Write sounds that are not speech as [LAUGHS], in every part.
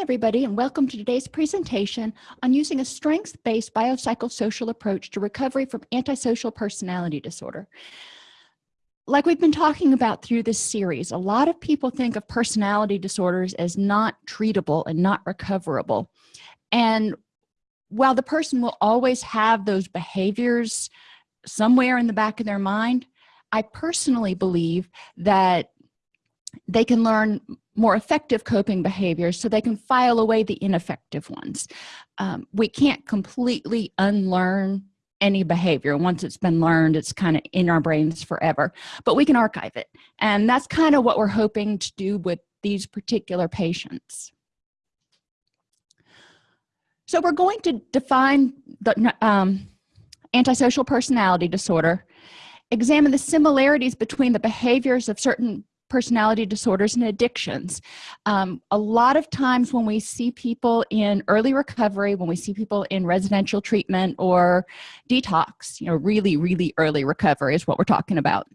everybody, and welcome to today's presentation on using a strengths-based biopsychosocial approach to recovery from antisocial personality disorder. Like we've been talking about through this series, a lot of people think of personality disorders as not treatable and not recoverable. And while the person will always have those behaviors somewhere in the back of their mind, I personally believe that they can learn more effective coping behaviors so they can file away the ineffective ones. Um, we can't completely unlearn any behavior. Once it's been learned it's kind of in our brains forever but we can archive it. And that's kind of what we're hoping to do with these particular patients. So we're going to define the um, antisocial personality disorder examine the similarities between the behaviors of certain personality disorders and addictions. Um, a lot of times when we see people in early recovery when we see people in residential treatment or detox you know really really early recovery is what we're talking about.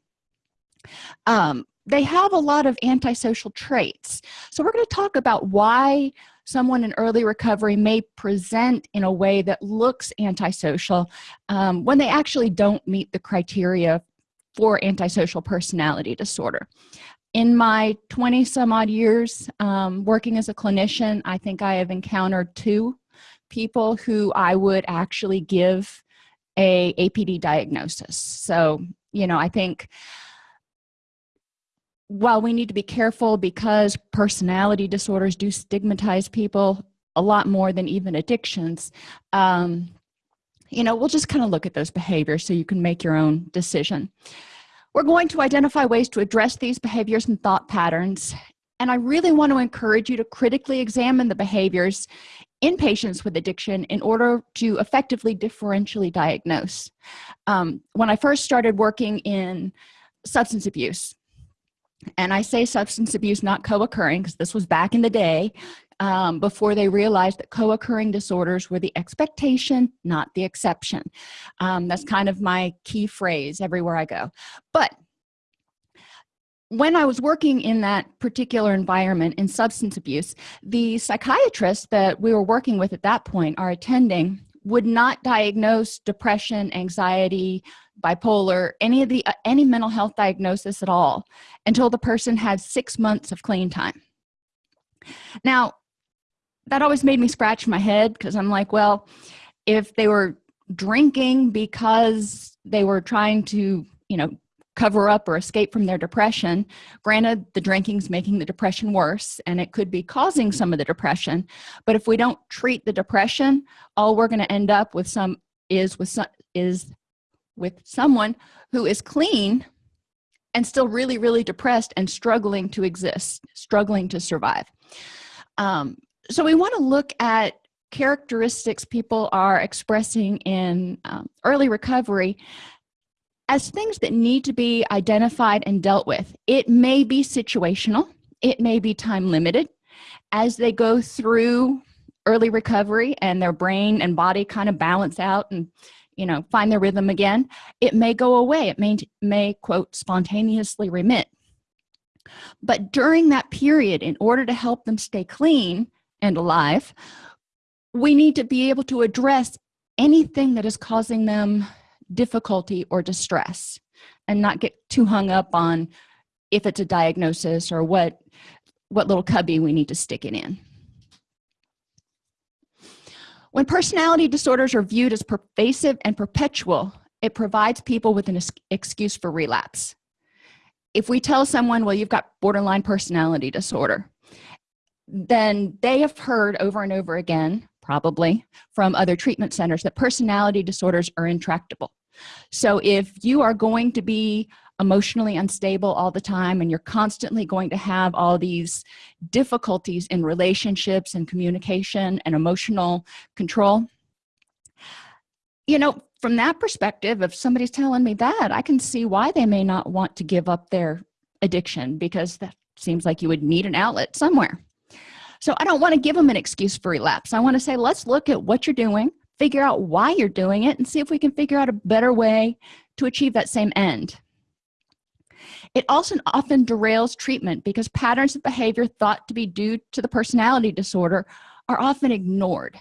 Um, they have a lot of antisocial traits. So we're going to talk about why someone in early recovery may present in a way that looks antisocial um, when they actually don't meet the criteria for antisocial personality disorder in my 20 some odd years um, working as a clinician i think i have encountered two people who i would actually give a apd diagnosis. So you know i think while we need to be careful because personality disorders do stigmatize people a lot more than even addictions um, you know we'll just kind of look at those behaviors so you can make your own decision we're going to identify ways to address these behaviors and thought patterns and i really want to encourage you to critically examine the behaviors in patients with addiction in order to effectively differentially diagnose. Um, when i first started working in substance abuse and i say substance abuse not co-occurring because this was back in the day um, before they realized that co-occurring disorders were the expectation not the exception. Um, that's kind of my key phrase everywhere i go. But when i was working in that particular environment in substance abuse the psychiatrist that we were working with at that point our attending would not diagnose depression anxiety bipolar any of the uh, any mental health diagnosis at all until the person had six months of clean time. Now that always made me scratch my head because i'm like well if they were drinking because they were trying to you know cover up or escape from their depression granted the drinking's making the depression worse and it could be causing some of the depression but if we don't treat the depression all we're going to end up with some is with some is with someone who is clean and still really really depressed and struggling to exist struggling to survive. Um, so we want to look at characteristics people are expressing in um, early recovery as things that need to be identified and dealt with. It may be situational it may be time limited. As they go through early recovery and their brain and body kind of balance out and you know find their rhythm again it may go away. It may may quote spontaneously remit. But during that period in order to help them stay clean and alive we need to be able to address anything that is causing them difficulty or distress and not get too hung up on if it's a diagnosis or what what little cubby we need to stick it in. When personality disorders are viewed as pervasive and perpetual it provides people with an excuse for relapse. If we tell someone well you've got borderline personality disorder then they have heard over and over again probably from other treatment centers that personality disorders are intractable. So if you are going to be emotionally unstable all the time and you're constantly going to have all these difficulties in relationships and communication and emotional control you know from that perspective if somebody's telling me that i can see why they may not want to give up their addiction because that seems like you would need an outlet somewhere so i don't want to give them an excuse for relapse i want to say let's look at what you're doing figure out why you're doing it and see if we can figure out a better way to achieve that same end. It also often derails treatment because patterns of behavior thought to be due to the personality disorder are often ignored.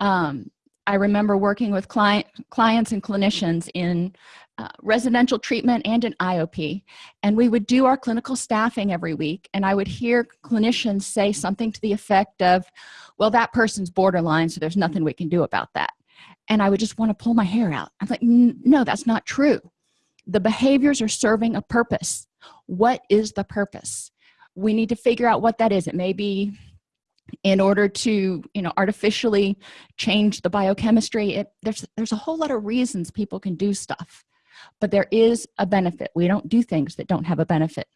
Um, i remember working with client clients and clinicians in uh, residential treatment and an iop and we would do our clinical staffing every week and i would hear clinicians say something to the effect of well that person's borderline so there's nothing we can do about that. And i would just want to pull my hair out. I'm like no that's not true. The behaviors are serving a purpose. What is the purpose? We need to figure out what that is. It may be in order to you know artificially change the biochemistry. It, there's there's a whole lot of reasons people can do stuff but there is a benefit. We don't do things that don't have a benefit.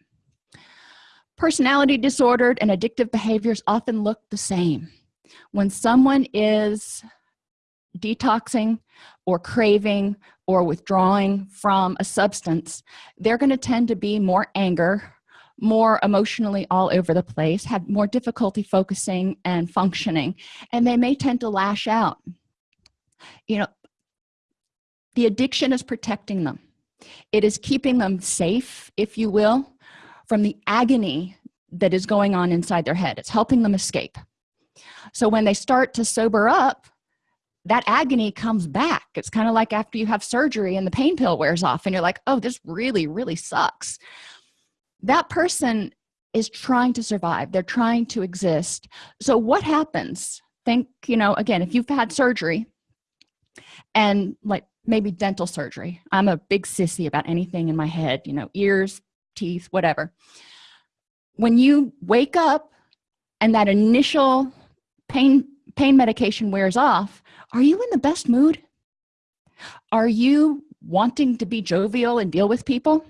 Personality disordered and addictive behaviors often look the same. When someone is detoxing or craving or withdrawing from a substance they're going to tend to be more anger more emotionally all over the place have more difficulty focusing and functioning and they may tend to lash out. You know the addiction is protecting them it is keeping them safe if you will from the agony that is going on inside their head. It's helping them escape. So when they start to sober up that agony comes back. It's kind of like after you have surgery and the pain pill wears off and you're like oh this really really sucks. That person is trying to survive. They're trying to exist. So what happens? Think you know again if you've had surgery and like maybe dental surgery. I'm a big sissy about anything in my head you know ears teeth whatever. When you wake up and that initial pain pain medication wears off are you in the best mood? Are you wanting to be jovial and deal with people?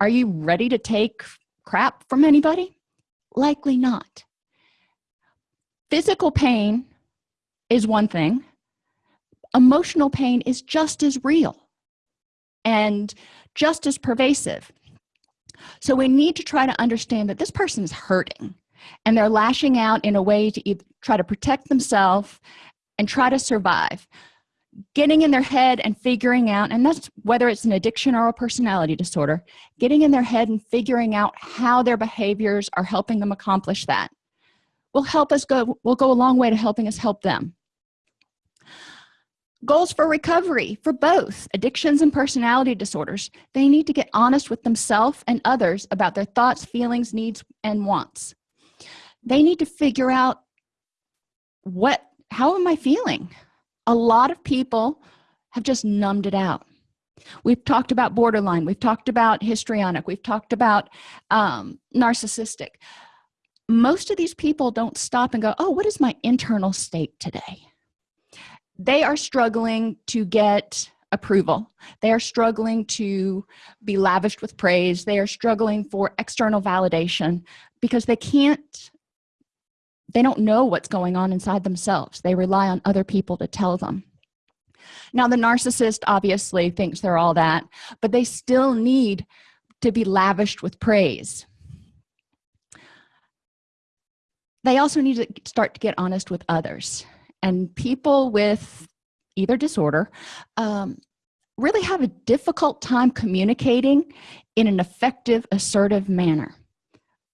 Are you ready to take crap from anybody? Likely not. Physical pain is one thing emotional pain is just as real and just as pervasive. So we need to try to understand that this person is hurting and they're lashing out in a way to try to protect themselves and try to survive. Getting in their head and figuring out and that's whether it's an addiction or a personality disorder getting in their head and figuring out how their behaviors are helping them accomplish that will help us go will go a long way to helping us help them goals for recovery for both. Addictions and personality disorders. They need to get honest with themselves and others about their thoughts feelings needs and wants. They need to figure out what how am i feeling? A lot of people have just numbed it out. We've talked about borderline. We've talked about histrionic. We've talked about um, narcissistic. Most of these people don't stop and go oh what is my internal state today they are struggling to get approval. They are struggling to be lavished with praise. They are struggling for external validation because they can't they don't know what's going on inside themselves. They rely on other people to tell them. Now the narcissist obviously thinks they're all that but they still need to be lavished with praise. They also need to start to get honest with others and people with either disorder um, really have a difficult time communicating in an effective assertive manner.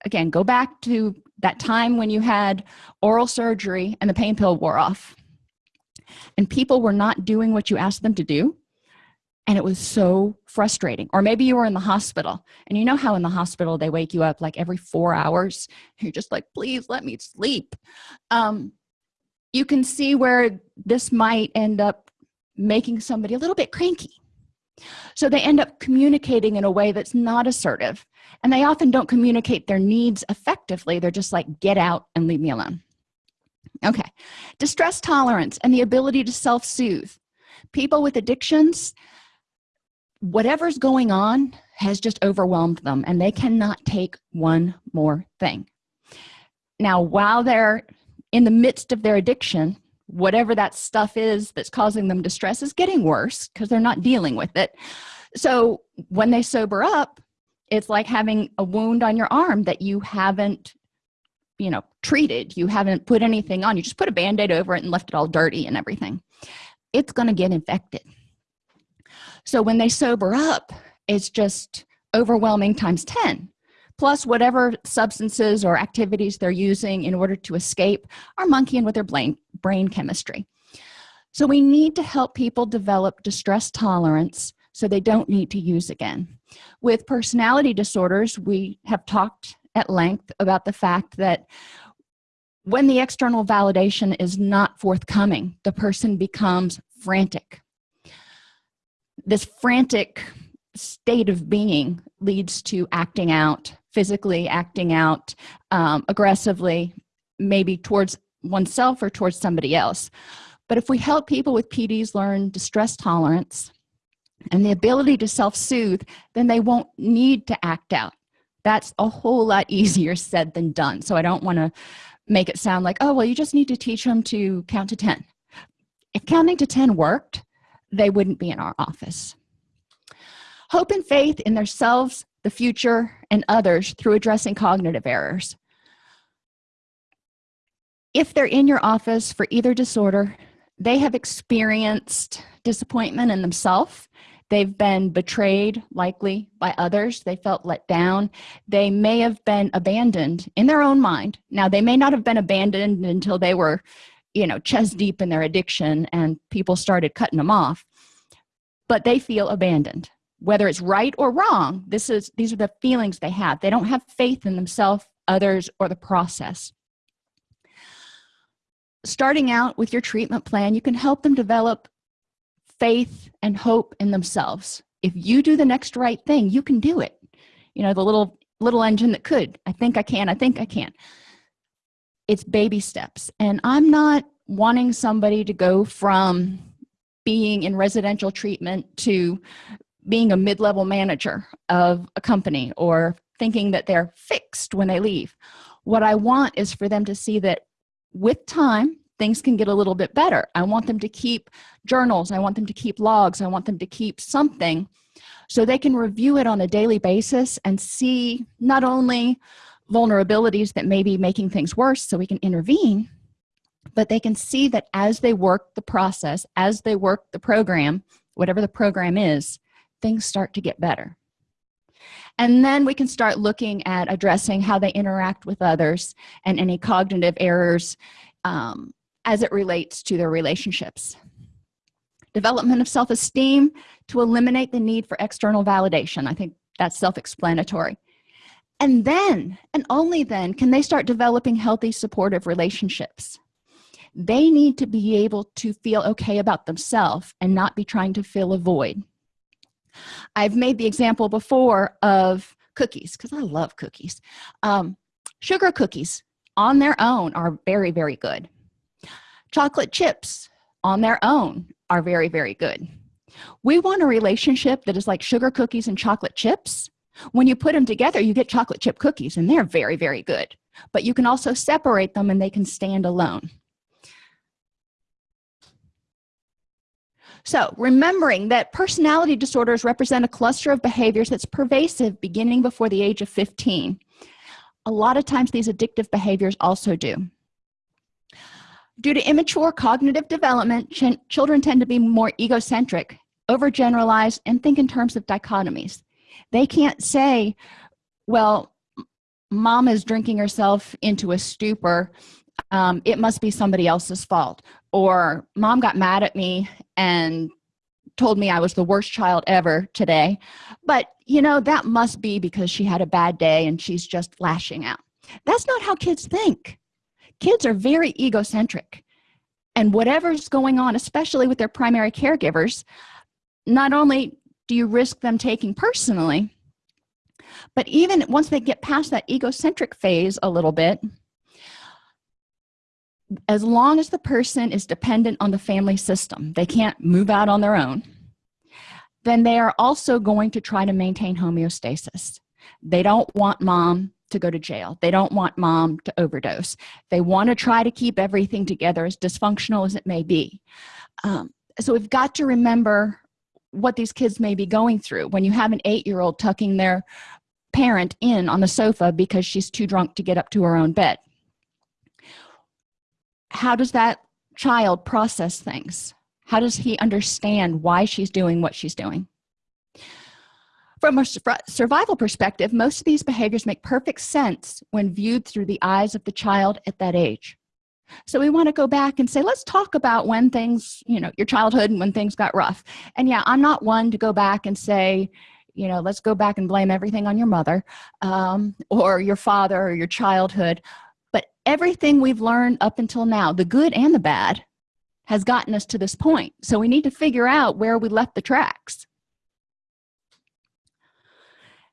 Again go back to that time when you had oral surgery and the pain pill wore off and people were not doing what you asked them to do and it was so frustrating. Or maybe you were in the hospital and you know how in the hospital they wake you up like every four hours [LAUGHS] you're just like please let me sleep. Um, you can see where this might end up making somebody a little bit cranky. So they end up communicating in a way that's not assertive and they often don't communicate their needs effectively. They're just like get out and leave me alone. Okay. Distress tolerance and the ability to self-soothe. People with addictions whatever's going on has just overwhelmed them and they cannot take one more thing. Now while they're in the midst of their addiction whatever that stuff is that's causing them distress is getting worse because they're not dealing with it. So when they sober up it's like having a wound on your arm that you haven't you know treated. You haven't put anything on. You just put a band-aid over it and left it all dirty and everything. It's going to get infected. So when they sober up it's just overwhelming times 10 plus whatever substances or activities they're using in order to escape are monkeying with their brain, brain chemistry. So we need to help people develop distress tolerance so they don't need to use again. With personality disorders we have talked at length about the fact that when the external validation is not forthcoming the person becomes frantic. This frantic state of being leads to acting out physically acting out um, aggressively maybe towards oneself or towards somebody else. But if we help people with pds learn distress tolerance and the ability to self-soothe then they won't need to act out. That's a whole lot [LAUGHS] easier said than done. So i don't want to make it sound like oh well you just need to teach them to count to 10 if counting to 10 worked they wouldn't be in our office. Hope and faith in themselves the future and others through addressing cognitive errors. If they're in your office for either disorder they have experienced disappointment in themselves. They've been betrayed likely by others. They felt let down. They may have been abandoned in their own mind. Now they may not have been abandoned until they were you know chest deep in their addiction and people started cutting them off but they feel abandoned whether it's right or wrong this is these are the feelings they have. They don't have faith in themselves others or the process. Starting out with your treatment plan you can help them develop faith and hope in themselves. If you do the next right thing you can do it. You know the little little engine that could i think i can i think i can. It's baby steps. And i'm not wanting somebody to go from being in residential treatment to being a mid-level manager of a company or thinking that they're fixed when they leave. What i want is for them to see that with time things can get a little bit better. I want them to keep journals. I want them to keep logs. I want them to keep something so they can review it on a daily basis and see not only vulnerabilities that may be making things worse so we can intervene but they can see that as they work the process as they work the program whatever the program is things start to get better. And then we can start looking at addressing how they interact with others and any cognitive errors um, as it relates to their relationships. Development of self-esteem to eliminate the need for external validation. I think that's self-explanatory. And then and only then can they start developing healthy supportive relationships. They need to be able to feel okay about themselves and not be trying to fill a void i've made the example before of cookies because i love cookies. Um, sugar cookies on their own are very very good. Chocolate chips on their own are very very good. We want a relationship that is like sugar cookies and chocolate chips. When you put them together you get chocolate chip cookies and they're very very good. But you can also separate them and they can stand alone so remembering that personality disorders represent a cluster of behaviors that's pervasive beginning before the age of 15 a lot of times these addictive behaviors also do. Due to immature cognitive development ch children tend to be more egocentric overgeneralize and think in terms of dichotomies. They can't say well mom is drinking herself into a stupor. Um, it must be somebody else's fault or mom got mad at me and told me i was the worst child ever today. But you know that must be because she had a bad day and she's just lashing out. That's not how kids think. Kids are very egocentric. And whatever's going on especially with their primary caregivers not only do you risk them taking personally but even once they get past that egocentric phase a little bit as long as the person is dependent on the family system they can't move out on their own then they are also going to try to maintain homeostasis. They don't want mom to go to jail. They don't want mom to overdose. They want to try to keep everything together as dysfunctional as it may be. Um, so we've got to remember what these kids may be going through. When you have an eight-year-old tucking their parent in on the sofa because she's too drunk to get up to her own bed how does that child process things? How does he understand why she's doing what she's doing? From a survival perspective most of these behaviors make perfect sense when viewed through the eyes of the child at that age. So we want to go back and say let's talk about when things you know your childhood and when things got rough. And yeah i'm not one to go back and say you know let's go back and blame everything on your mother um, or your father or your childhood everything we've learned up until now the good and the bad has gotten us to this point. So we need to figure out where we left the tracks.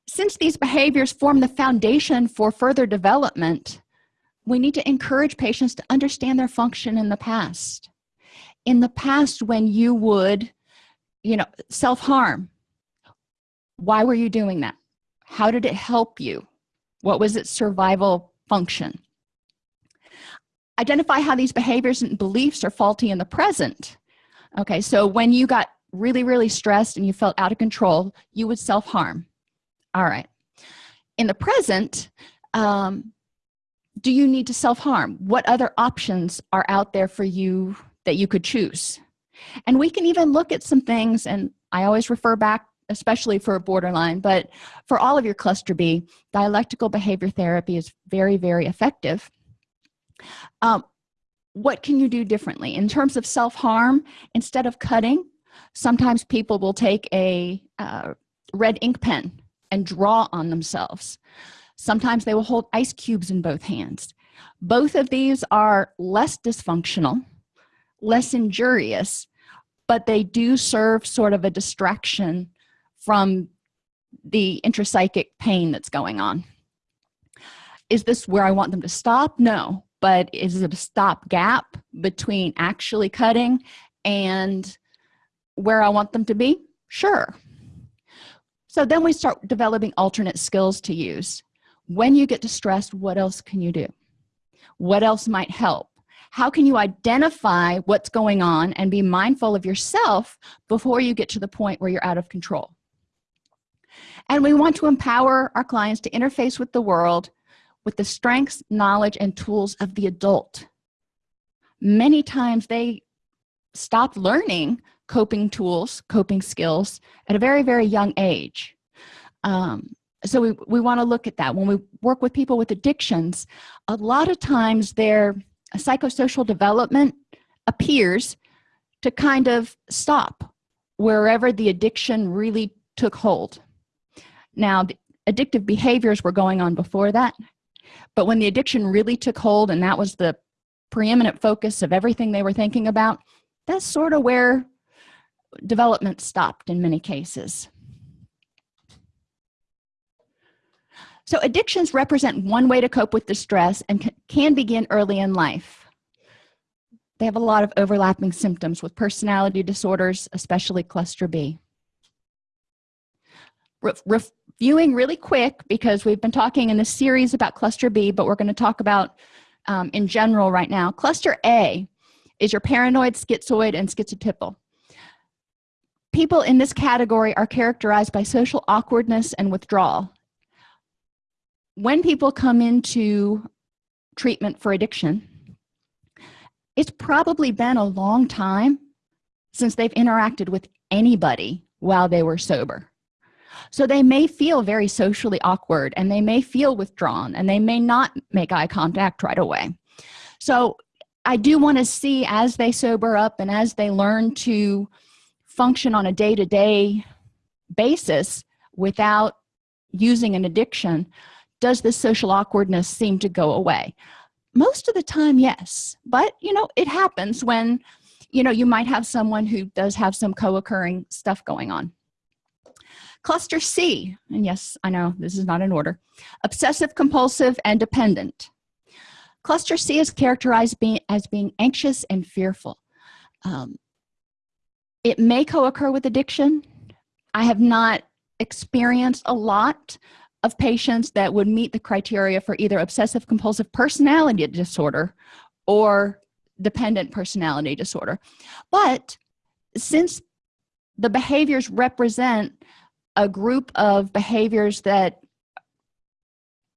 Since these behaviors form the foundation for further development we need to encourage patients to understand their function in the past. In the past when you would you know self-harm why were you doing that? How did it help you? What was its survival function identify how these behaviors and beliefs are faulty in the present. Okay so when you got really really stressed and you felt out of control you would self-harm. All right. In the present um, do you need to self-harm? What other options are out there for you that you could choose? And we can even look at some things and i always refer back especially for borderline but for all of your cluster b dialectical behavior therapy is very very effective um, what can you do differently? In terms of self-harm instead of cutting sometimes people will take a uh, red ink pen and draw on themselves. Sometimes they will hold ice cubes in both hands. Both of these are less dysfunctional less injurious but they do serve sort of a distraction from the intrapsychic pain that's going on. Is this where i want them to stop? No but is it a stop gap between actually cutting and where i want them to be? Sure. So then we start developing alternate skills to use. When you get distressed what else can you do? What else might help? How can you identify what's going on and be mindful of yourself before you get to the point where you're out of control? And we want to empower our clients to interface with the world with the strengths knowledge and tools of the adult. Many times they stop learning coping tools coping skills at a very very young age. Um, so we, we want to look at that. When we work with people with addictions a lot of times their psychosocial development appears to kind of stop wherever the addiction really took hold. Now addictive behaviors were going on before that but when the addiction really took hold and that was the preeminent focus of everything they were thinking about that's sort of where development stopped in many cases. So addictions represent one way to cope with distress and can begin early in life. They have a lot of overlapping symptoms with personality disorders especially cluster b reviewing really quick because we've been talking in this series about cluster b but we're going to talk about um, in general right now. Cluster a is your paranoid schizoid and schizotypal. People in this category are characterized by social awkwardness and withdrawal. When people come into treatment for addiction it's probably been a long time since they've interacted with anybody while they were sober so they may feel very socially awkward and they may feel withdrawn and they may not make eye contact right away. So i do want to see as they sober up and as they learn to function on a day-to-day -day basis without using an addiction does this social awkwardness seem to go away? Most of the time yes. But you know it happens when you know you might have someone who does have some co-occurring stuff going on cluster c. And yes i know this is not in order. Obsessive compulsive and dependent. Cluster c is characterized being, as being anxious and fearful. Um, it may co-occur with addiction. I have not experienced a lot of patients that would meet the criteria for either obsessive compulsive personality disorder or dependent personality disorder. But since the behaviors represent a group of behaviors that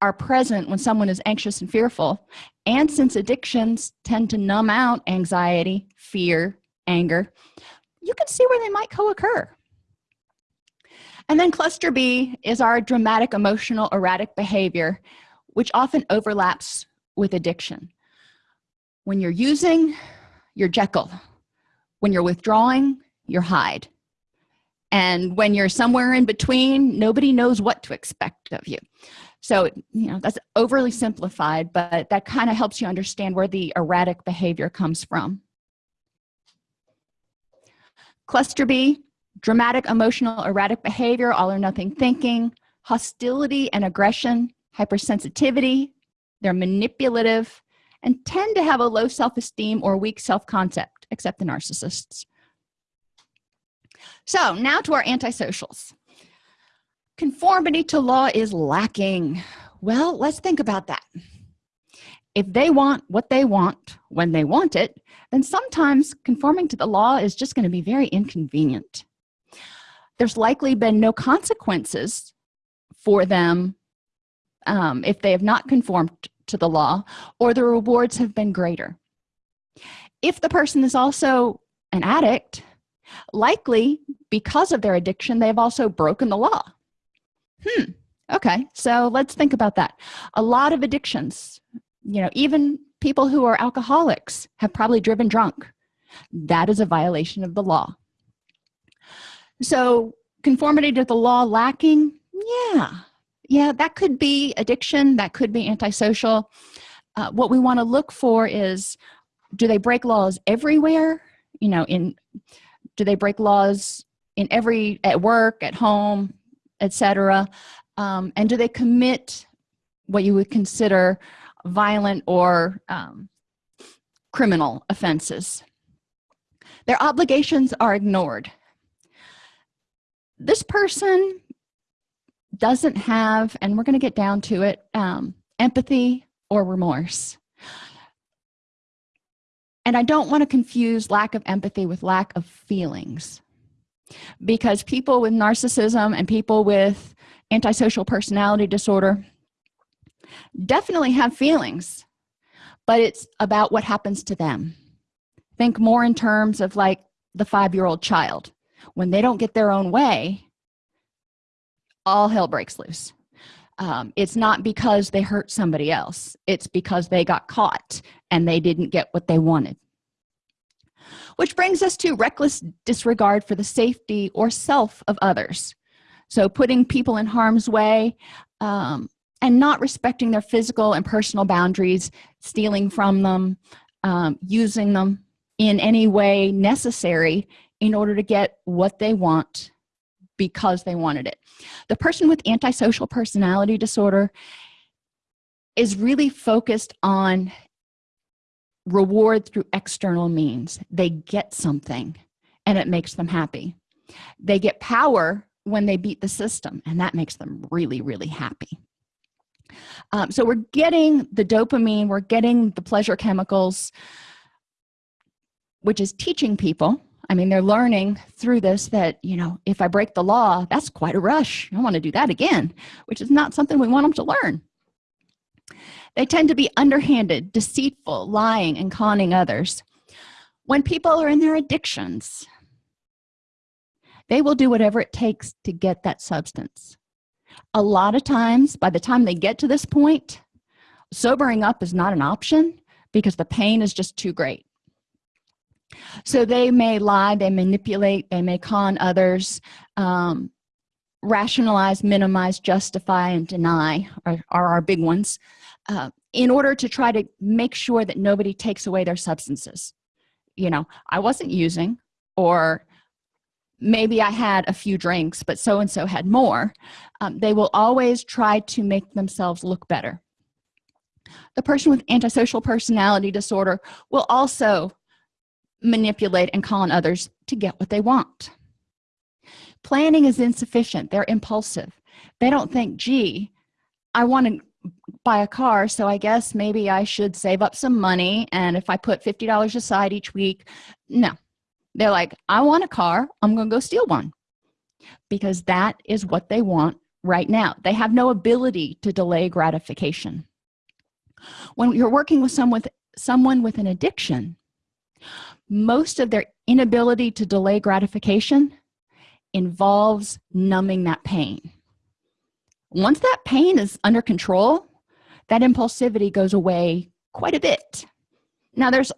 are present when someone is anxious and fearful. And since addictions tend to numb out anxiety fear anger you can see where they might co-occur. And then cluster b is our dramatic emotional erratic behavior which often overlaps with addiction. When you're using you're jekyll when you're withdrawing you're hyde and when you're somewhere in between nobody knows what to expect of you. So you know that's overly simplified but that kind of helps you understand where the erratic behavior comes from. Cluster b dramatic emotional erratic behavior all or nothing thinking hostility and aggression hypersensitivity they're manipulative and tend to have a low self-esteem or weak self-concept except the narcissists so now to our antisocials. Conformity to law is lacking. Well let's think about that. If they want what they want when they want it then sometimes conforming to the law is just going to be very inconvenient. There's likely been no consequences for them um, if they have not conformed to the law or the rewards have been greater. If the person is also an addict likely because of their addiction they've also broken the law. Hmm okay so let's think about that. A lot of addictions you know even people who are alcoholics have probably driven drunk. That is a violation of the law. So conformity to the law lacking? Yeah. Yeah that could be addiction that could be antisocial. Uh, what we want to look for is do they break laws everywhere? You know in do they break laws in every at work at home etc um, and do they commit what you would consider violent or um, criminal offenses? Their obligations are ignored. This person doesn't have and we're going to get down to it um, empathy or remorse and I don't want to confuse lack of empathy with lack of feelings. Because people with narcissism and people with antisocial personality disorder definitely have feelings but it's about what happens to them. Think more in terms of like the five-year-old child. When they don't get their own way all hell breaks loose um, it's not because they hurt somebody else. It's because they got caught and they didn't get what they wanted. Which brings us to reckless disregard for the safety or self of others. So putting people in harm's way um, and not respecting their physical and personal boundaries stealing from them um, using them in any way necessary in order to get what they want because they wanted it. The person with antisocial personality disorder is really focused on reward through external means. They get something and it makes them happy. They get power when they beat the system and that makes them really really happy. Um, so we're getting the dopamine we're getting the pleasure chemicals which is teaching people I mean they're learning through this that you know if I break the law that's quite a rush. I want to do that again which is not something we want them to learn. They tend to be underhanded deceitful lying and conning others. When people are in their addictions they will do whatever it takes to get that substance. A lot of times by the time they get to this point sobering up is not an option because the pain is just too great so they may lie they manipulate they may con others um, rationalize minimize justify and deny are, are our big ones uh, in order to try to make sure that nobody takes away their substances. You know I wasn't using or maybe I had a few drinks but so and so had more um, they will always try to make themselves look better. The person with antisocial personality disorder will also manipulate and call on others to get what they want. Planning is insufficient. They're impulsive. They don't think gee I want to buy a car so I guess maybe I should save up some money and if I put $50 aside each week. No. They're like I want a car. I'm gonna go steal one. Because that is what they want right now. They have no ability to delay gratification. When you're working with someone with someone with an addiction most of their inability to delay gratification involves numbing that pain. Once that pain is under control that impulsivity goes away quite a bit. Now there's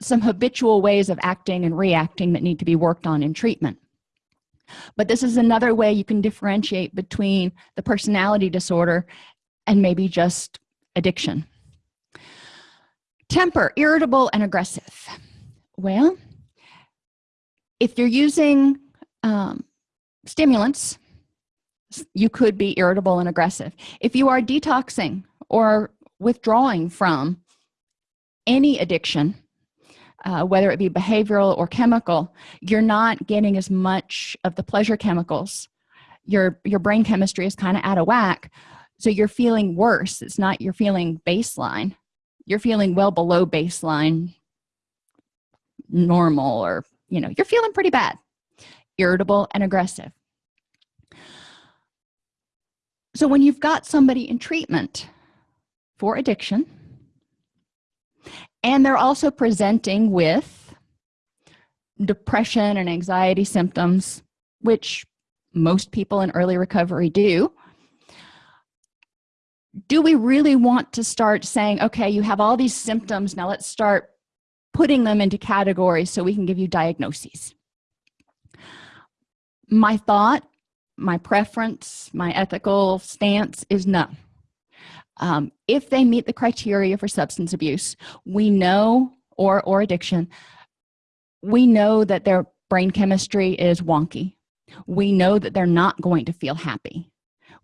some habitual ways of acting and reacting that need to be worked on in treatment. But this is another way you can differentiate between the personality disorder and maybe just addiction temper irritable and aggressive. Well if you're using um, stimulants you could be irritable and aggressive. If you are detoxing or withdrawing from any addiction uh, whether it be behavioral or chemical you're not getting as much of the pleasure chemicals. Your your brain chemistry is kind of out of whack so you're feeling worse. It's not you're feeling baseline you're feeling well below baseline normal or you know you're feeling pretty bad irritable and aggressive. So when you've got somebody in treatment for addiction and they're also presenting with depression and anxiety symptoms which most people in early recovery do do we really want to start saying okay you have all these symptoms now let's start putting them into categories so we can give you diagnoses? My thought my preference my ethical stance is no. Um, if they meet the criteria for substance abuse we know or or addiction we know that their brain chemistry is wonky. We know that they're not going to feel happy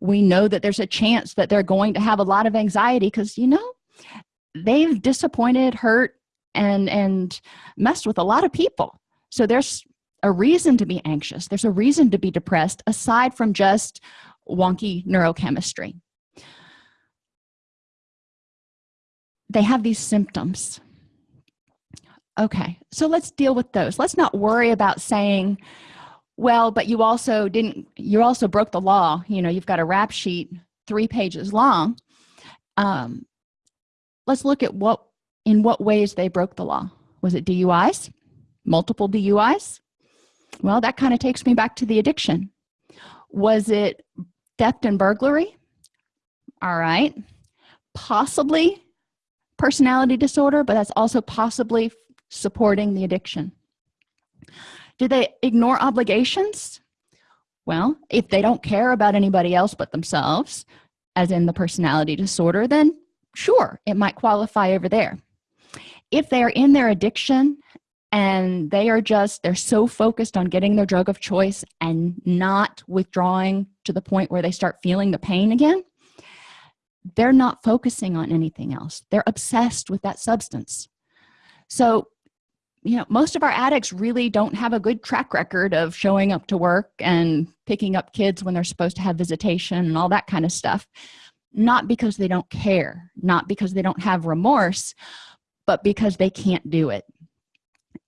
we know that there's a chance that they're going to have a lot of anxiety because you know they've disappointed hurt and and messed with a lot of people. So there's a reason to be anxious. There's a reason to be depressed aside from just wonky neurochemistry. They have these symptoms. Okay so let's deal with those. Let's not worry about saying well but you also didn't you also broke the law. You know you've got a rap sheet three pages long. Um, let's look at what in what ways they broke the law. Was it duis multiple duis well that kind of takes me back to the addiction. Was it theft and burglary? All right. Possibly personality disorder but that's also possibly supporting the addiction do they ignore obligations? Well if they don't care about anybody else but themselves as in the personality disorder then sure it might qualify over there. If they are in their addiction and they are just they're so focused on getting their drug of choice and not withdrawing to the point where they start feeling the pain again they're not focusing on anything else. They're obsessed with that substance. So you know most of our addicts really don't have a good track record of showing up to work and picking up kids when they're supposed to have visitation and all that kind of stuff. Not because they don't care not because they don't have remorse but because they can't do it.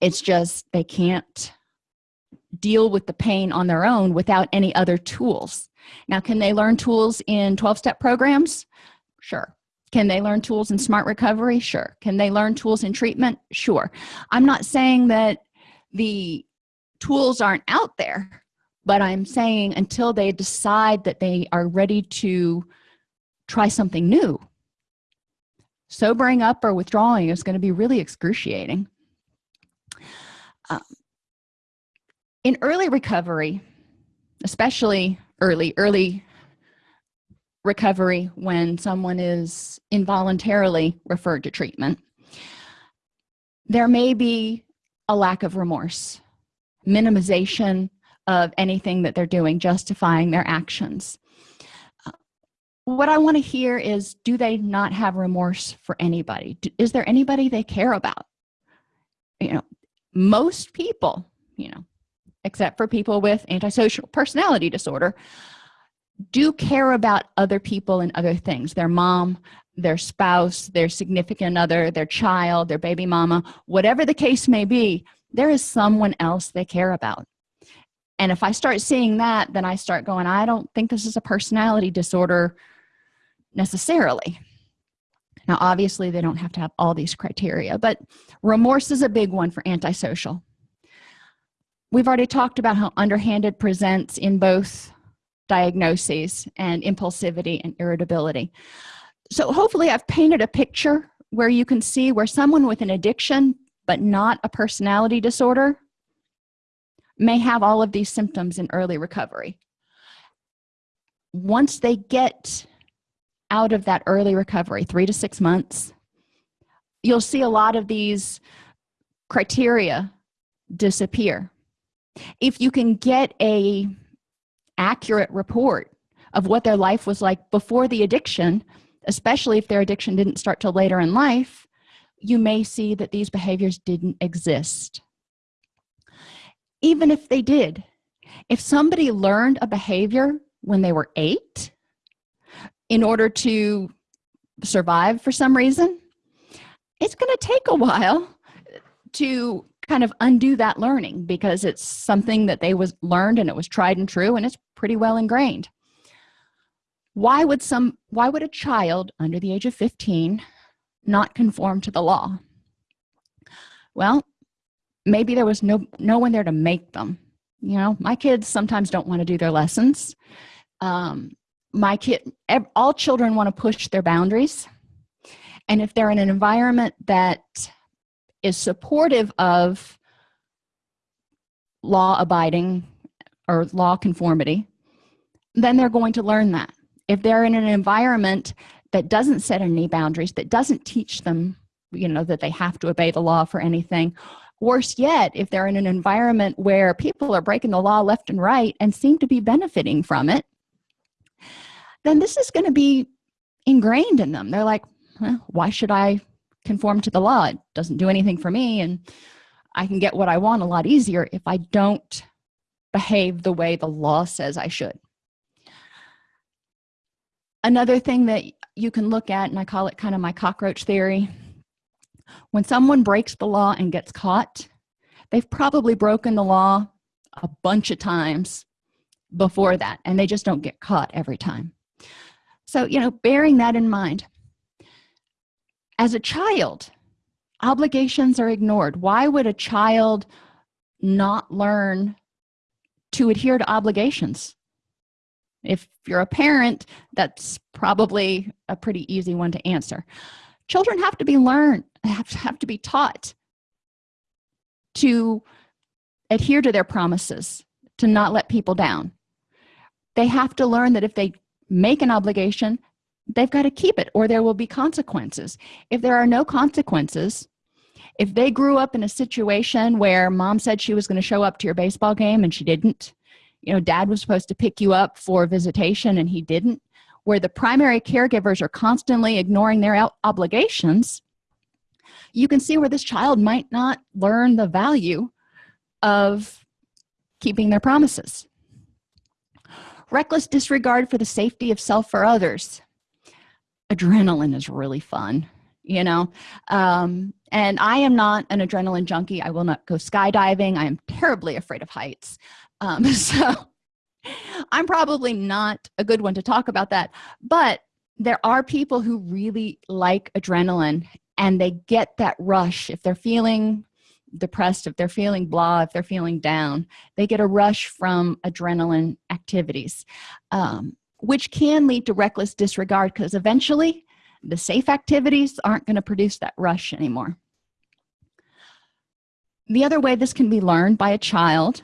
It's just they can't deal with the pain on their own without any other tools. Now can they learn tools in 12-step programs? Sure can they learn tools in smart recovery? Sure. Can they learn tools in treatment? Sure. I'm not saying that the tools aren't out there but i'm saying until they decide that they are ready to try something new sobering up or withdrawing is going to be really excruciating. Um, in early recovery especially early early recovery when someone is involuntarily referred to treatment. There may be a lack of remorse minimization of anything that they're doing justifying their actions. Uh, what i want to hear is do they not have remorse for anybody? Is there anybody they care about? You know most people you know except for people with antisocial personality disorder do care about other people and other things. Their mom their spouse their significant other their child their baby mama whatever the case may be there is someone else they care about. And if i start seeing that then i start going i don't think this is a personality disorder necessarily. Now obviously they don't have to have all these criteria but remorse is a big one for antisocial. We've already talked about how underhanded presents in both diagnoses and impulsivity and irritability. So hopefully i've painted a picture where you can see where someone with an addiction but not a personality disorder may have all of these symptoms in early recovery. Once they get out of that early recovery three to six months you'll see a lot of these criteria disappear. If you can get a accurate report of what their life was like before the addiction especially if their addiction didn't start till later in life you may see that these behaviors didn't exist. Even if they did if somebody learned a behavior when they were eight in order to survive for some reason it's going to take a while to kind of undo that learning because it's something that they was learned and it was tried and true and it's pretty well ingrained. Why would some why would a child under the age of 15 not conform to the law? Well maybe there was no no one there to make them. You know my kids sometimes don't want to do their lessons. Um, my kid all children want to push their boundaries. And if they're in an environment that is supportive of law abiding or law conformity then they're going to learn that. If they're in an environment that doesn't set any boundaries that doesn't teach them you know that they have to obey the law for anything worse yet if they're in an environment where people are breaking the law left and right and seem to be benefiting from it then this is going to be ingrained in them. They're like well, why should i conform to the law. It doesn't do anything for me and i can get what i want a lot easier if i don't behave the way the law says i should. Another thing that you can look at and i call it kind of my cockroach theory when someone breaks the law and gets caught they've probably broken the law a bunch of times before that and they just don't get caught every time. So you know bearing that in mind as a child obligations are ignored. Why would a child not learn to adhere to obligations? If you're a parent that's probably a pretty easy one to answer. Children have to be learned have to, have to be taught to adhere to their promises to not let people down. They have to learn that if they make an obligation they've got to keep it or there will be consequences. If there are no consequences if they grew up in a situation where mom said she was going to show up to your baseball game and she didn't you know dad was supposed to pick you up for visitation and he didn't where the primary caregivers are constantly ignoring their obligations you can see where this child might not learn the value of keeping their promises. Reckless disregard for the safety of self or others adrenaline is really fun you know? Um, and i am not an adrenaline junkie. I will not go skydiving. I am terribly afraid of heights. Um, [LAUGHS] so i'm probably not a good one to talk about that but there are people who really like adrenaline and they get that rush. If they're feeling depressed if they're feeling blah if they're feeling down they get a rush from adrenaline activities. Um, which can lead to reckless disregard because eventually the safe activities aren't going to produce that rush anymore. The other way this can be learned by a child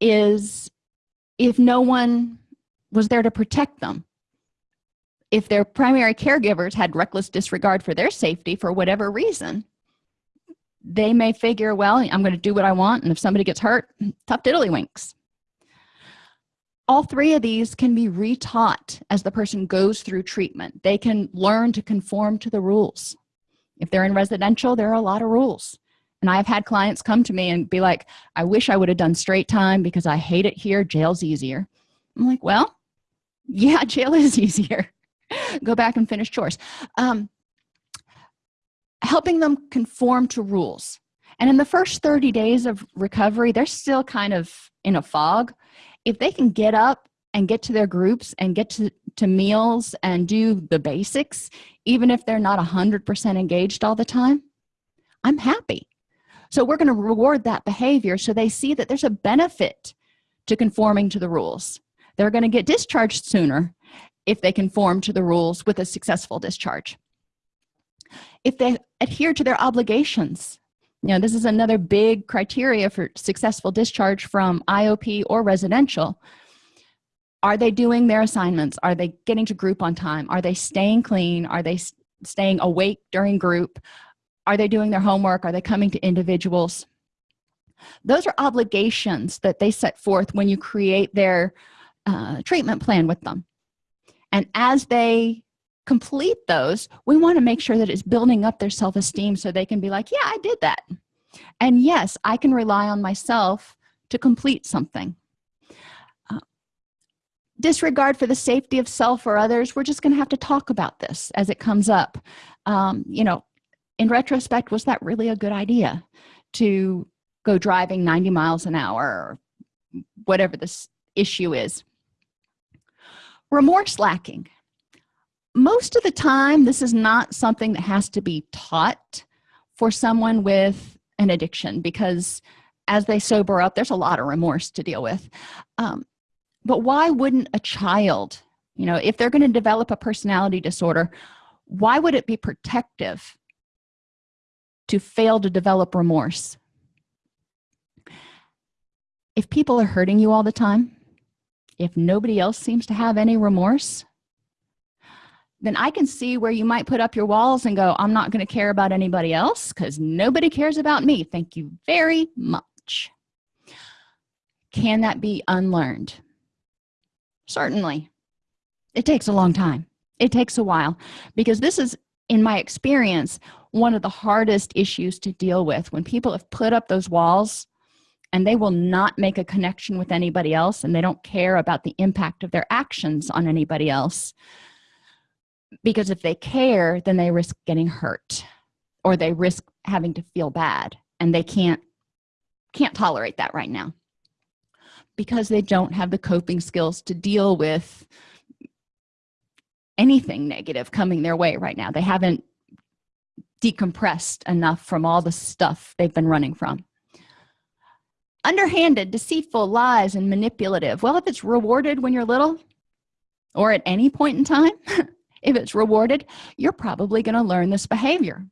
is if no one was there to protect them. If their primary caregivers had reckless disregard for their safety for whatever reason they may figure well i'm going to do what i want and if somebody gets hurt tough tiddlywinks all three of these can be retaught as the person goes through treatment. They can learn to conform to the rules. If they're in residential there are a lot of rules. And i've had clients come to me and be like i wish i would have done straight time because i hate it here. Jail's easier. I'm like well yeah jail is [LAUGHS] easier. Go back and finish chores. Um, helping them conform to rules. And in the first 30 days of recovery they're still kind of in a fog if they can get up and get to their groups and get to, to meals and do the basics even if they're not 100% engaged all the time i'm happy. So we're going to reward that behavior so they see that there's a benefit to conforming to the rules. They're going to get discharged sooner if they conform to the rules with a successful discharge. If they adhere to their obligations you know this is another big criteria for successful discharge from iop or residential. Are they doing their assignments? Are they getting to group on time? Are they staying clean? Are they staying awake during group? Are they doing their homework? Are they coming to individuals? Those are obligations that they set forth when you create their uh, treatment plan with them. And as they complete those we want to make sure that it's building up their self-esteem so they can be like yeah i did that. And yes i can rely on myself to complete something. Uh, disregard for the safety of self or others. We're just going to have to talk about this as it comes up. Um, you know in retrospect was that really a good idea to go driving 90 miles an hour or whatever this issue is? Remorse lacking most of the time this is not something that has to be taught for someone with an addiction because as they sober up there's a lot of remorse to deal with. Um, but why wouldn't a child you know if they're going to develop a personality disorder why would it be protective to fail to develop remorse? If people are hurting you all the time if nobody else seems to have any remorse then I can see where you might put up your walls and go, I'm not going to care about anybody else because nobody cares about me. Thank you very much. Can that be unlearned? Certainly. It takes a long time. It takes a while because this is, in my experience, one of the hardest issues to deal with when people have put up those walls and they will not make a connection with anybody else and they don't care about the impact of their actions on anybody else because if they care then they risk getting hurt or they risk having to feel bad and they can't can't tolerate that right now because they don't have the coping skills to deal with anything negative coming their way right now. They haven't decompressed enough from all the stuff they've been running from. Underhanded deceitful lies and manipulative. Well if it's rewarded when you're little or at any point in time [LAUGHS] if it's rewarded you're probably going to learn this behavior.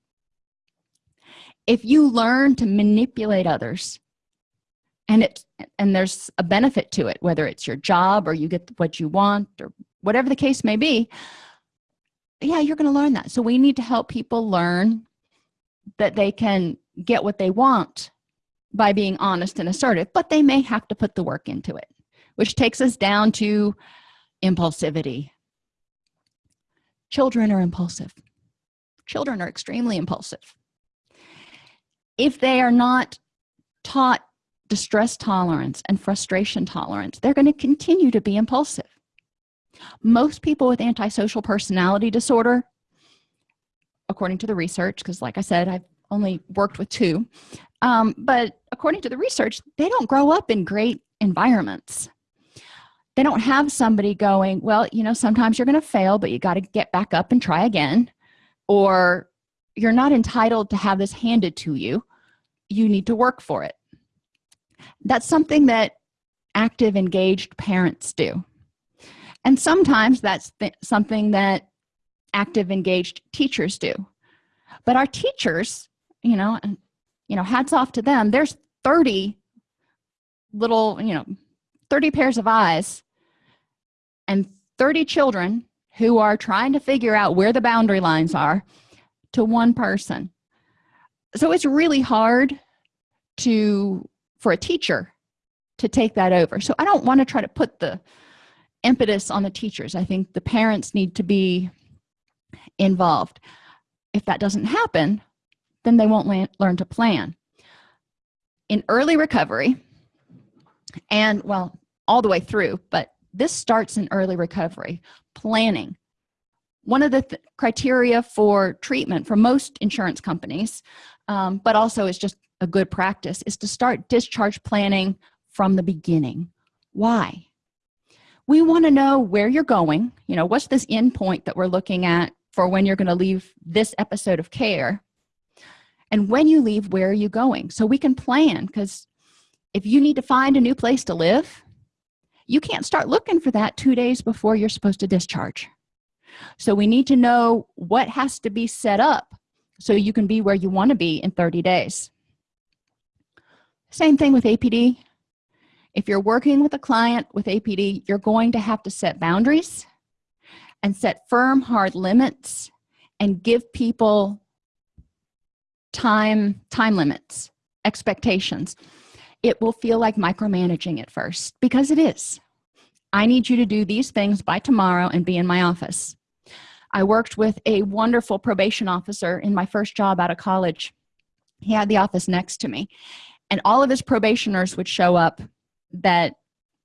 If you learn to manipulate others and it and there's a benefit to it whether it's your job or you get what you want or whatever the case may be yeah you're going to learn that. So we need to help people learn that they can get what they want by being honest and assertive but they may have to put the work into it which takes us down to impulsivity children are impulsive. Children are extremely impulsive. If they are not taught distress tolerance and frustration tolerance they're going to continue to be impulsive. Most people with antisocial personality disorder according to the research because like i said i've only worked with two um, but according to the research they don't grow up in great environments they don't have somebody going well you know sometimes you're going to fail but you got to get back up and try again. Or you're not entitled to have this handed to you. You need to work for it. That's something that active engaged parents do. And sometimes that's th something that active engaged teachers do. But our teachers you know and you know hats off to them. There's 30 little you know 30 pairs of eyes and 30 children who are trying to figure out where the boundary lines are to one person. So it's really hard to for a teacher to take that over. So i don't want to try to put the impetus on the teachers. I think the parents need to be involved. If that doesn't happen then they won't learn to plan. In early recovery and well all the way through but this starts in early recovery. Planning. One of the th criteria for treatment for most insurance companies um, but also is just a good practice is to start discharge planning from the beginning. Why? We want to know where you're going. You know what's this end point that we're looking at for when you're going to leave this episode of care? And when you leave where are you going? So we can plan because if you need to find a new place to live you can't start looking for that two days before you're supposed to discharge. So we need to know what has to be set up so you can be where you want to be in 30 days. Same thing with apd if you're working with a client with apd you're going to have to set boundaries and set firm hard limits and give people time time limits expectations it will feel like micromanaging at first because it is. I need you to do these things by tomorrow and be in my office. I worked with a wonderful probation officer in my first job out of college. He had the office next to me. And all of his probationers would show up that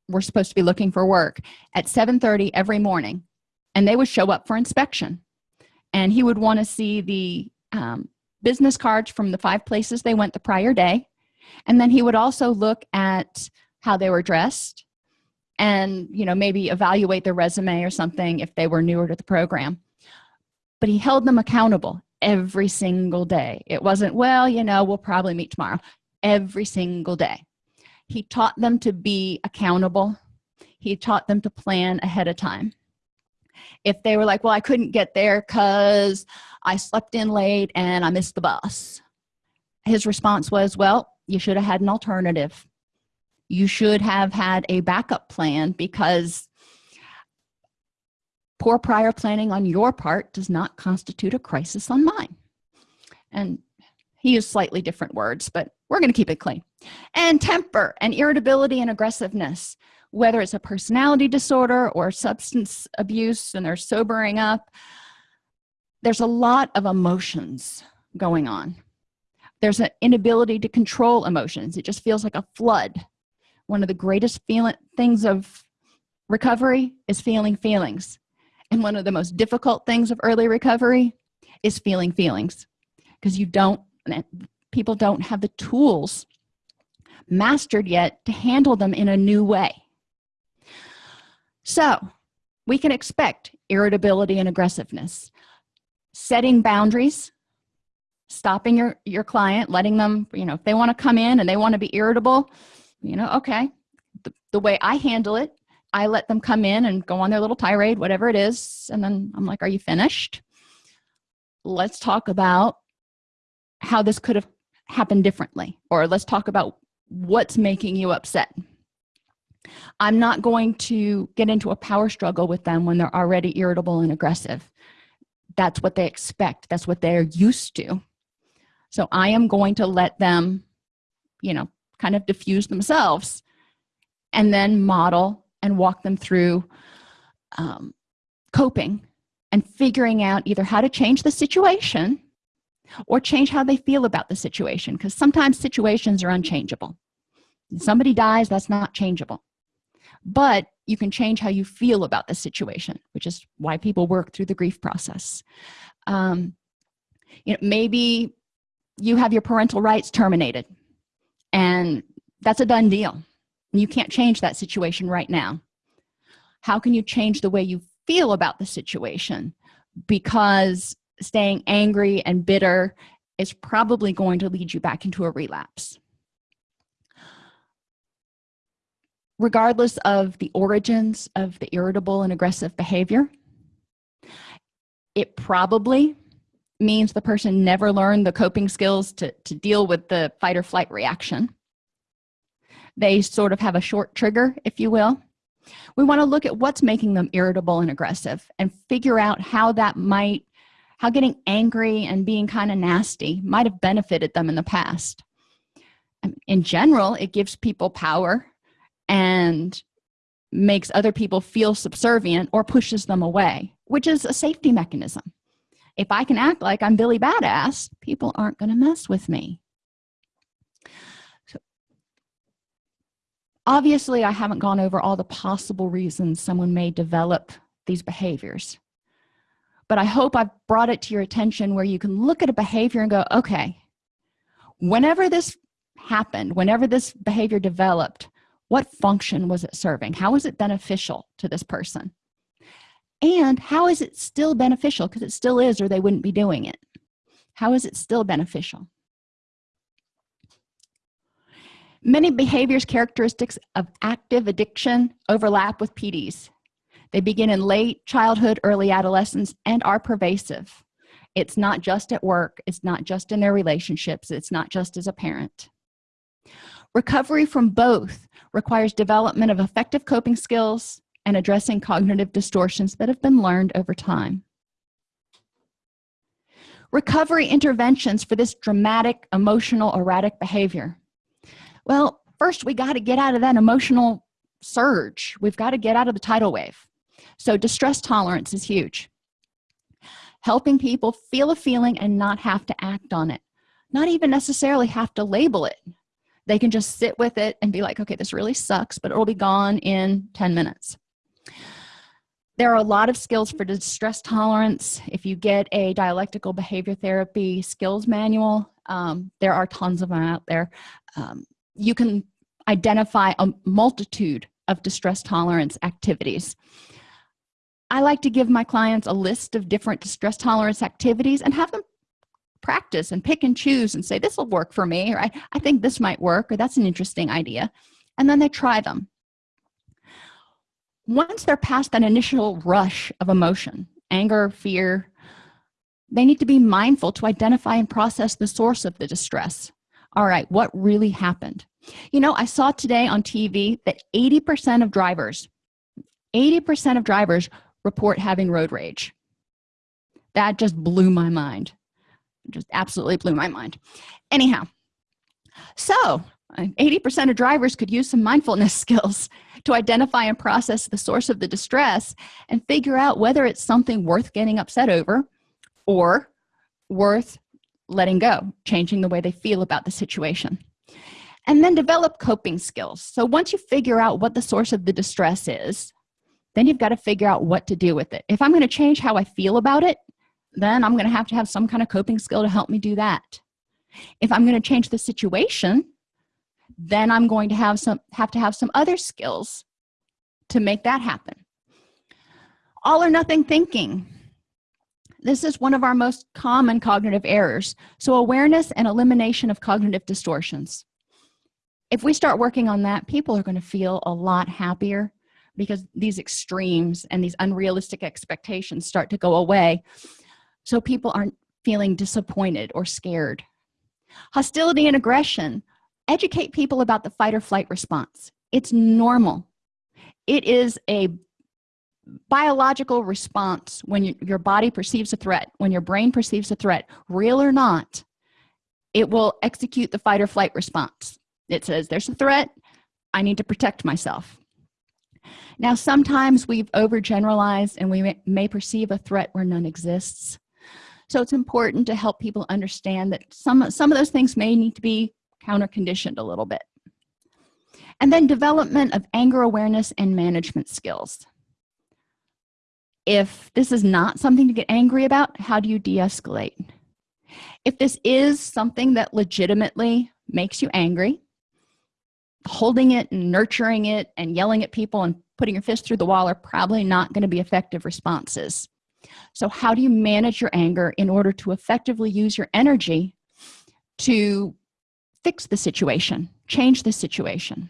were supposed to be looking for work at 7:30 every morning and they would show up for inspection. And he would want to see the um, business cards from the five places they went the prior day and then he would also look at how they were dressed and you know maybe evaluate their resume or something if they were newer to the program. But he held them accountable every single day. It wasn't well you know we'll probably meet tomorrow. Every single day. He taught them to be accountable. He taught them to plan ahead of time. If they were like well i couldn't get there because i slept in late and i missed the bus his response was well you should have had an alternative. You should have had a backup plan because poor prior planning on your part does not constitute a crisis on mine. And he used slightly different words but we're going to keep it clean. And temper and irritability and aggressiveness whether it's a personality disorder or substance abuse and they're sobering up there's a lot of emotions going on there's an inability to control emotions. It just feels like a flood. One of the greatest feeling things of recovery is feeling feelings. And one of the most difficult things of early recovery is feeling feelings. Because you don't people don't have the tools mastered yet to handle them in a new way. So we can expect irritability and aggressiveness. Setting boundaries stopping your your client letting them you know if they want to come in and they want to be irritable you know okay. The, the way i handle it i let them come in and go on their little tirade whatever it is and then i'm like are you finished? Let's talk about how this could have happened differently or let's talk about what's making you upset. I'm not going to get into a power struggle with them when they're already irritable and aggressive. That's what they expect. That's what they're used to so i am going to let them you know kind of diffuse themselves and then model and walk them through um, coping and figuring out either how to change the situation or change how they feel about the situation because sometimes situations are unchangeable. Somebody dies that's not changeable. But you can change how you feel about the situation which is why people work through the grief process. Um, you know maybe you have your parental rights terminated. And that's a done deal. You can't change that situation right now. How can you change the way you feel about the situation? Because staying angry and bitter is probably going to lead you back into a relapse. Regardless of the origins of the irritable and aggressive behavior it probably means the person never learned the coping skills to, to deal with the fight or flight reaction. They sort of have a short trigger if you will. We want to look at what's making them irritable and aggressive and figure out how that might how getting angry and being kind of nasty might have benefited them in the past. Um, in general it gives people power and makes other people feel subservient or pushes them away which is a safety mechanism if i can act like i'm billy badass people aren't going to mess with me. So obviously i haven't gone over all the possible reasons someone may develop these behaviors. But i hope i've brought it to your attention where you can look at a behavior and go okay whenever this happened whenever this behavior developed what function was it serving? How was it beneficial to this person and how is it still beneficial? Because it still is or they wouldn't be doing it. How is it still beneficial? Many behaviors characteristics of active addiction overlap with PDs they begin in late childhood early adolescence and are pervasive. It's not just at work. It's not just in their relationships. It's not just as a parent. Recovery from both requires development of effective coping skills and addressing cognitive distortions that have been learned over time. Recovery interventions for this dramatic emotional erratic behavior. Well first we got to get out of that emotional surge. We've got to get out of the tidal wave. So distress tolerance is huge. Helping people feel a feeling and not have to act on it. Not even necessarily have to label it. They can just sit with it and be like okay this really sucks but it'll be gone in 10 minutes there are a lot of skills for distress tolerance. If you get a dialectical behavior therapy skills manual um, there are tons of them out there. Um, you can identify a multitude of distress tolerance activities. I like to give my clients a list of different distress tolerance activities and have them practice and pick and choose and say this will work for me or I, I think this might work or that's an interesting idea and then they try them once they're past that initial rush of emotion anger fear they need to be mindful to identify and process the source of the distress. All right what really happened? You know i saw today on tv that 80 percent of drivers 80 percent of drivers report having road rage. That just blew my mind. Just absolutely blew my mind. Anyhow so uh, 80% of drivers could use some mindfulness [LAUGHS] skills to identify and process the source of the distress and figure out whether it's something worth getting upset over or worth letting go changing the way they feel about the situation. And then develop coping skills. So once you figure out what the source of the distress is then you've got to figure out what to do with it. If i'm going to change how i feel about it then i'm going to have to have some kind of coping skill to help me do that. If i'm going to change the situation then i'm going to have some have to have some other skills to make that happen. All or nothing thinking. This is one of our most common cognitive errors. So awareness and elimination of cognitive distortions. If we start working on that people are going to feel a lot happier because these extremes and these unrealistic expectations start to go away. So people aren't feeling disappointed or scared. Hostility and aggression educate people about the fight or flight response. It's normal. It is a biological response when you, your body perceives a threat when your brain perceives a threat real or not it will execute the fight or flight response. It says there's a threat. I need to protect myself. Now sometimes we've overgeneralized and we may, perceive a threat where none exists. So it's important to help people understand that some some of those things may need to be counter conditioned a little bit. And then development of anger awareness and management skills. If this is not something to get angry about how do you de-escalate? If this is something that legitimately makes you angry holding it and nurturing it and yelling at people and putting your fist through the wall are probably not going to be effective responses. So how do you manage your anger in order to effectively use your energy to fix the situation change the situation.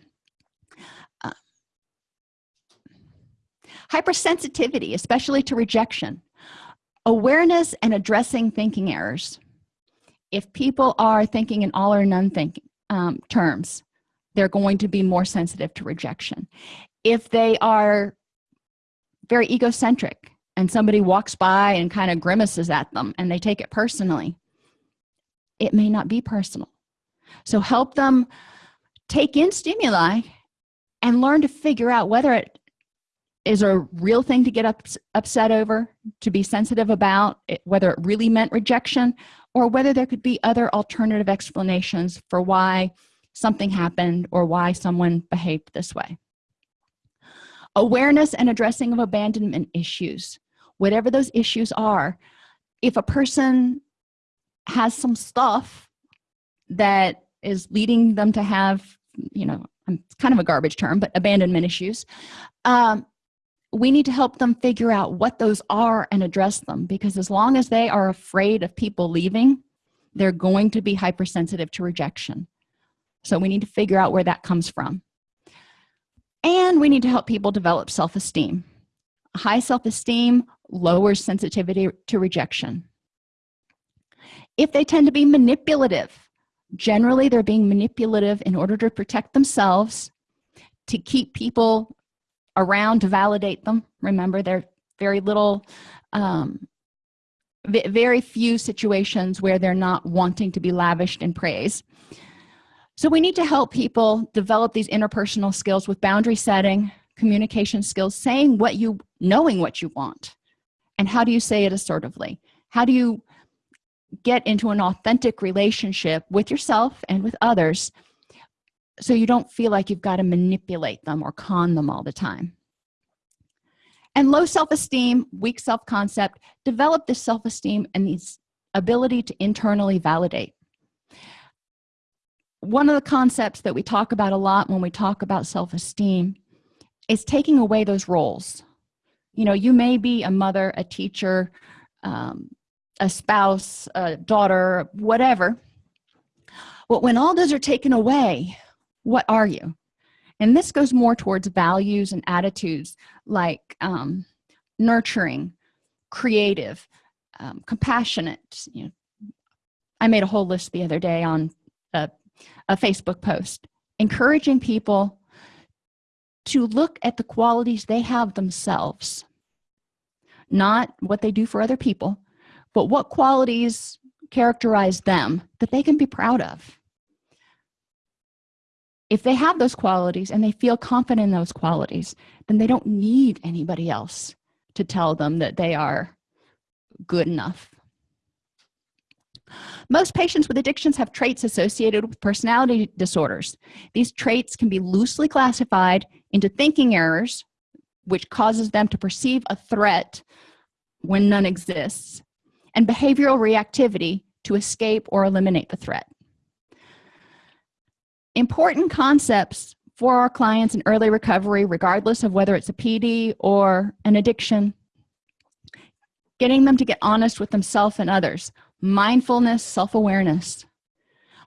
Uh, hypersensitivity especially to rejection. Awareness and addressing thinking errors. If people are thinking in all or none thinking um, terms they're going to be more sensitive to rejection. If they are very egocentric and somebody walks by and kind of grimaces at them and they take it personally it may not be personal so help them take in stimuli and learn to figure out whether it is a real thing to get up, upset over to be sensitive about it, whether it really meant rejection or whether there could be other alternative explanations for why something happened or why someone behaved this way. Awareness and addressing of abandonment issues. Whatever those issues are if a person has some stuff that is leading them to have you know it's kind of a garbage term but abandonment issues um, we need to help them figure out what those are and address them. Because as long as they are afraid of people leaving they're going to be hypersensitive to rejection. So we need to figure out where that comes from. And we need to help people develop self-esteem. High self-esteem lowers sensitivity to rejection. If they tend to be manipulative generally they're being manipulative in order to protect themselves to keep people around to validate them. Remember there are very little um, very few situations where they're not wanting to be lavished in praise. So we need to help people develop these interpersonal skills with boundary setting communication skills saying what you knowing what you want. And how do you say it assertively? How do you get into an authentic relationship with yourself and with others so you don't feel like you've got to manipulate them or con them all the time. And low self-esteem weak self-concept develop this self-esteem and this ability to internally validate. One of the concepts that we talk about a lot when we talk about self-esteem is taking away those roles. You know you may be a mother a teacher um, a spouse a daughter whatever. But when all those are taken away what are you? And this goes more towards values and attitudes like um, nurturing creative um, compassionate you know. I made a whole list the other day on a, a facebook post encouraging people to look at the qualities they have themselves not what they do for other people but what qualities characterize them that they can be proud of? If they have those qualities and they feel confident in those qualities then they don't need anybody else to tell them that they are good enough. Most patients with addictions have traits associated with personality disorders. These traits can be loosely classified into thinking errors which causes them to perceive a threat when none exists and behavioral reactivity to escape or eliminate the threat. Important concepts for our clients in early recovery regardless of whether it's a pd or an addiction. Getting them to get honest with themselves and others. Mindfulness self-awareness.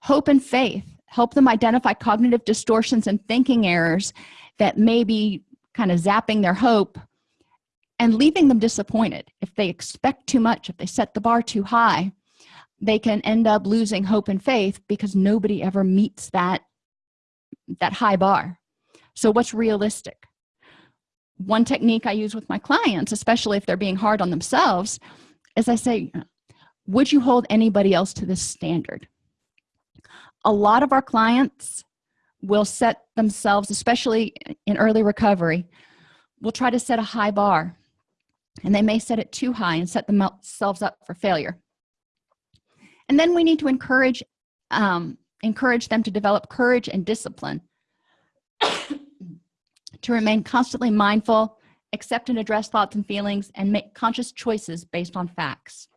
Hope and faith. Help them identify cognitive distortions and thinking errors that may be kind of zapping their hope and leaving them disappointed. If they expect too much if they set the bar too high they can end up losing hope and faith because nobody ever meets that that high bar. So what's realistic? One technique i use with my clients especially if they're being hard on themselves is i say would you hold anybody else to this standard? A lot of our clients will set themselves especially in early recovery will try to set a high bar and they may set it too high and set themselves up for failure. And then we need to encourage um, encourage them to develop courage and discipline. [COUGHS] To remain constantly mindful accept and address thoughts and feelings and make conscious choices based on facts